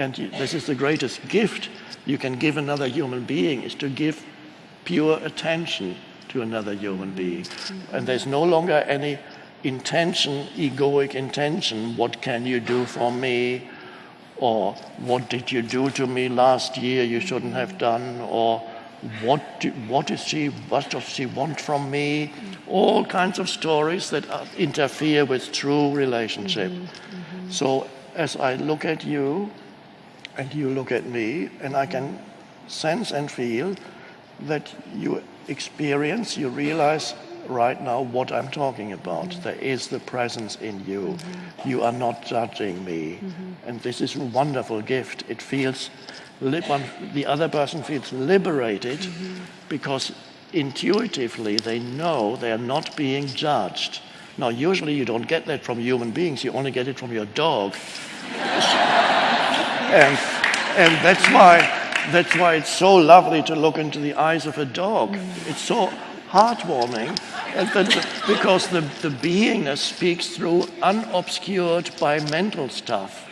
And this is the greatest gift you can give another human being is to give pure attention to another human being. And there's no longer any intention, egoic intention, what can you do for me? Or what did you do to me last year you shouldn't have done? Or what, do, what is she, what does she want from me? All kinds of stories that interfere with true relationship. Mm-hmm, mm-hmm. So as I look at you, and you look at me, and I can sense and feel that you experience, you realize right now what I'm talking about. Mm-hmm. There is the presence in you. Mm-hmm. You are not judging me. Mm-hmm. And this is a wonderful gift. It feels, the other person feels liberated mm-hmm. because intuitively they know they are not being judged. Now, usually you don't get that from human beings, you only get it from your dog. and, and that's why that's why it's so lovely to look into the eyes of a dog. It's so heartwarming uh, and because the, the beingness speaks through unobscured by mental stuff.